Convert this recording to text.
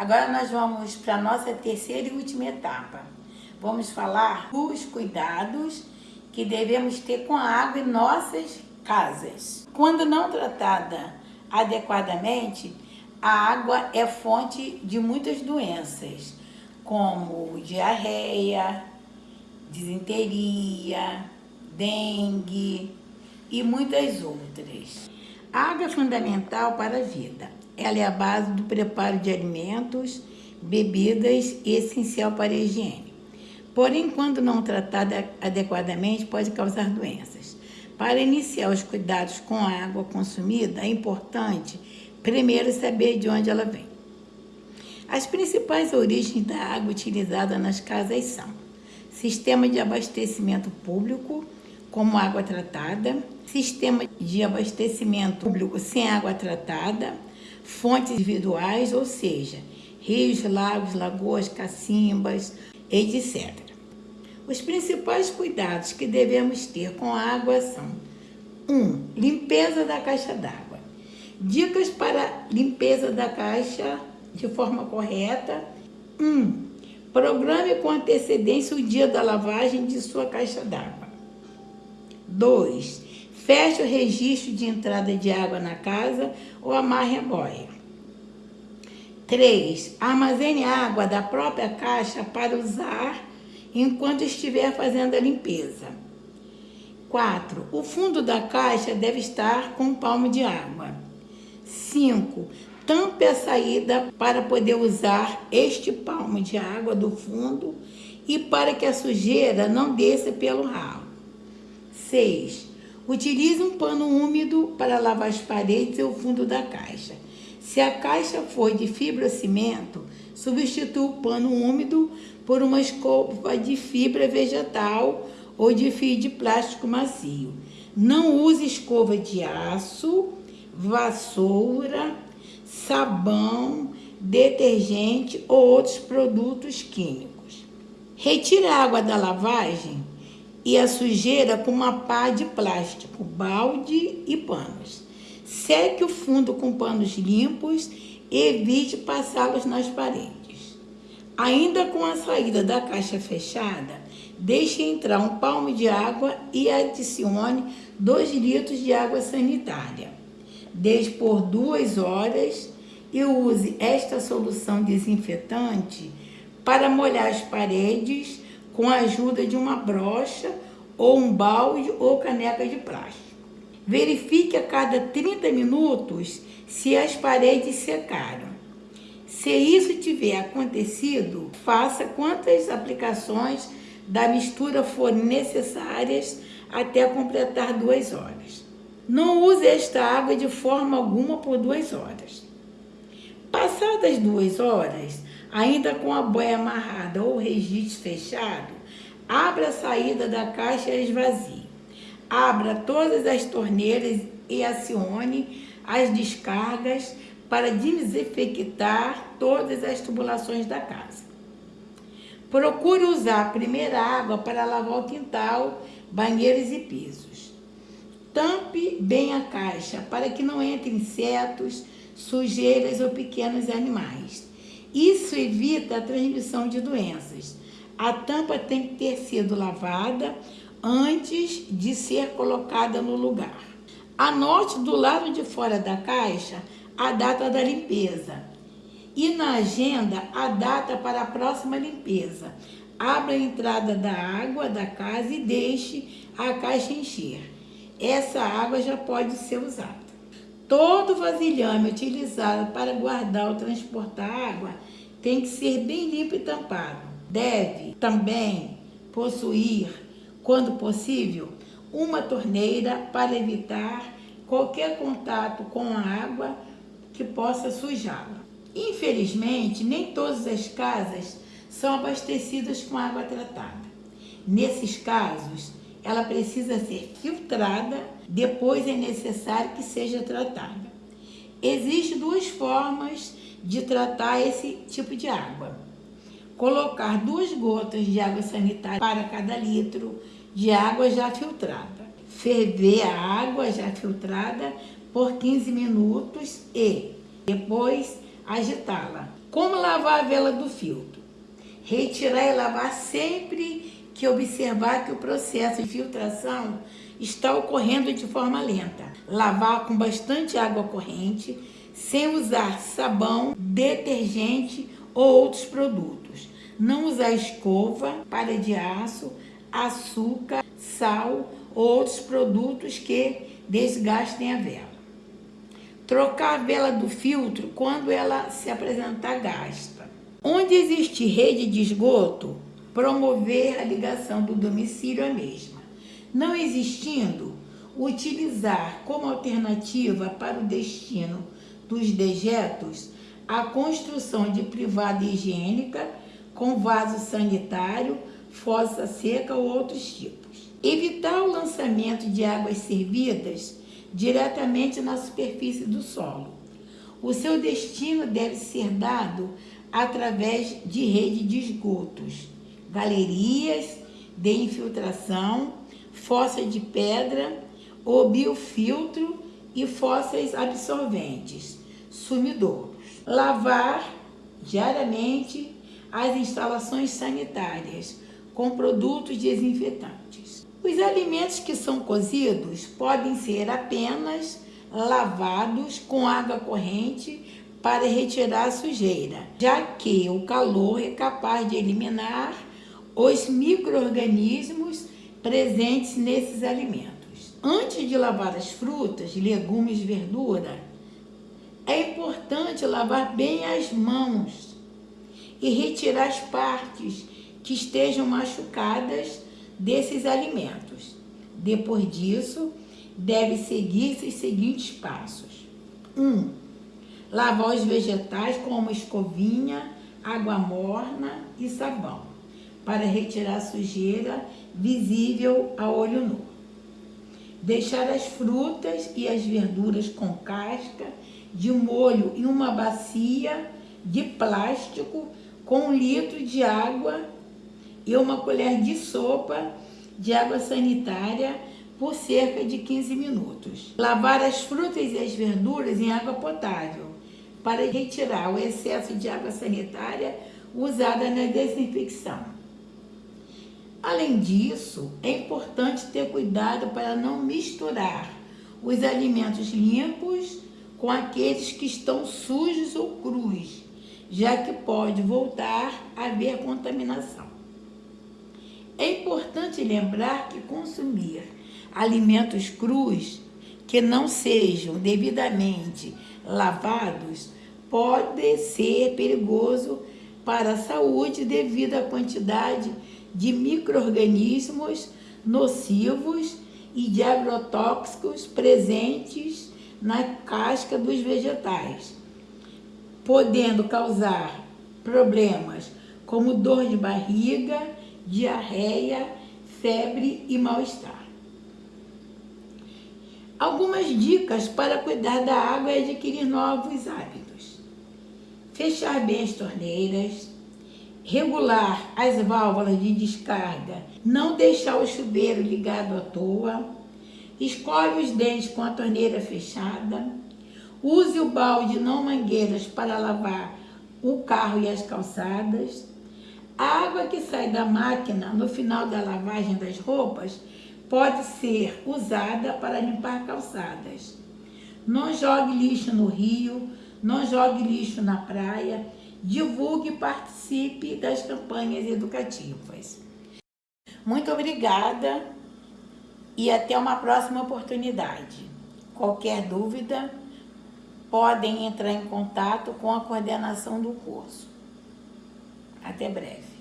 Agora nós vamos para a nossa terceira e última etapa. Vamos falar dos cuidados que devemos ter com a água em nossas casas. Quando não tratada adequadamente, a água é fonte de muitas doenças, como diarreia, disenteria, dengue e muitas outras. A água é fundamental para a vida. Ela é a base do preparo de alimentos, bebidas e essencial para a higiene. Porém, quando não tratada adequadamente, pode causar doenças. Para iniciar os cuidados com a água consumida, é importante primeiro saber de onde ela vem. As principais origens da água utilizada nas casas são sistema de abastecimento público, como água tratada, sistema de abastecimento público sem água tratada, fontes individuais, ou seja, rios, lagos, lagoas, cacimbas, etc. Os principais cuidados que devemos ter com a água são 1. Um, limpeza da caixa d'água. Dicas para limpeza da caixa de forma correta. 1. Um, programe com antecedência o dia da lavagem de sua caixa d'água. 2. Feche o registro de entrada de água na casa ou amarre a boia. 3. Armazene água da própria caixa para usar enquanto estiver fazendo a limpeza. 4. O fundo da caixa deve estar com um palmo de água. 5. Tampe a saída para poder usar este palmo de água do fundo e para que a sujeira não desça pelo ralo. 6. Utilize um pano úmido para lavar as paredes e o fundo da caixa. Se a caixa for de fibrocimento, substitua o pano úmido por uma escova de fibra vegetal ou de fio de plástico macio. Não use escova de aço, vassoura, sabão, detergente ou outros produtos químicos. Retire a água da lavagem e a sujeira com uma pá de plástico, balde e panos. Seque o fundo com panos limpos e evite passá-los nas paredes. Ainda com a saída da caixa fechada, deixe entrar um palmo de água e adicione 2 litros de água sanitária. Deixe por duas horas e use esta solução desinfetante para molhar as paredes com a ajuda de uma brocha ou um balde ou caneca de plástico. Verifique a cada 30 minutos se as paredes secaram. Se isso tiver acontecido, faça quantas aplicações da mistura forem necessárias até completar duas horas. Não use esta água de forma alguma por duas horas. Passadas duas horas, ainda com a boia amarrada ou registro fechado, abra a saída da caixa e esvazie. Abra todas as torneiras e acione as descargas para desinfectar todas as tubulações da casa. Procure usar a primeira água para lavar o quintal, banheiros e pisos. Tampe bem a caixa para que não entrem insetos, sujeiras ou pequenos animais. Isso evita a transmissão de doenças. A tampa tem que ter sido lavada antes de ser colocada no lugar. Anote do lado de fora da caixa a data da limpeza e na agenda a data para a próxima limpeza. Abra a entrada da água da casa e deixe a caixa encher. Essa água já pode ser usada. Todo vasilhame utilizado para guardar ou transportar água tem que ser bem limpo e tampado. Deve também possuir, quando possível, uma torneira para evitar qualquer contato com a água que possa sujá-la. Infelizmente, nem todas as casas são abastecidas com água tratada. Nesses casos, ela precisa ser filtrada, depois é necessário que seja tratada. Existem duas formas de tratar esse tipo de água. Colocar duas gotas de água sanitária para cada litro de água já filtrada. Ferver a água já filtrada por 15 minutos e depois agitá-la. Como lavar a vela do filtro? Retirar e lavar sempre que observar que o processo de filtração está ocorrendo de forma lenta. Lavar com bastante água corrente, sem usar sabão, detergente ou outros produtos. Não usar escova, palha de aço, açúcar, sal ou outros produtos que desgastem a vela. Trocar a vela do filtro quando ela se apresentar gasta. Onde existe rede de esgoto, promover a ligação do domicílio à mesma. Não existindo, utilizar como alternativa para o destino dos dejetos a construção de privada higiênica com vaso sanitário, fossa seca ou outros tipos. Evitar o lançamento de águas servidas diretamente na superfície do solo. O seu destino deve ser dado através de rede de esgotos, galerias de infiltração, fossa de pedra ou biofiltro e fossas absorventes, sumidouros. Lavar diariamente as instalações sanitárias com produtos desinfetantes. Os alimentos que são cozidos podem ser apenas lavados com água corrente para retirar a sujeira, já que o calor é capaz de eliminar os micro-organismos presentes nesses alimentos. Antes de lavar as frutas, legumes, verdura, é importante lavar bem as mãos e retirar as partes que estejam machucadas desses alimentos. Depois disso, deve seguir-se os seguintes passos. 1. Um, lavar os vegetais com uma escovinha, água morna e sabão, para retirar sujeira visível a olho nu. Deixar as frutas e as verduras com casca de molho em uma bacia de plástico com um litro de água e uma colher de sopa de água sanitária por cerca de 15 minutos. Lavar as frutas e as verduras em água potável para retirar o excesso de água sanitária usada na desinfecção. Além disso, é importante ter cuidado para não misturar os alimentos limpos com aqueles que estão sujos ou crus, já que pode voltar a haver contaminação. É importante lembrar que consumir alimentos crus que não sejam devidamente lavados pode ser perigoso para a saúde devido à quantidade de micro-organismos nocivos e de agrotóxicos presentes na casca dos vegetais, podendo causar problemas como dor de barriga, diarreia, febre e mal-estar. Algumas dicas para cuidar da água e adquirir novos hábitos. Fechar bem as torneiras, regular as válvulas de descarga, não deixar o chuveiro ligado à toa, escove os dentes com a torneira fechada, use o balde não mangueiras para lavar o carro e as calçadas, a água que sai da máquina no final da lavagem das roupas pode ser usada para limpar calçadas. Não jogue lixo no rio, não jogue lixo na praia, divulgue e participe das campanhas educativas. Muito obrigada e até uma próxima oportunidade. Qualquer dúvida, podem entrar em contato com a coordenação do curso. Até breve.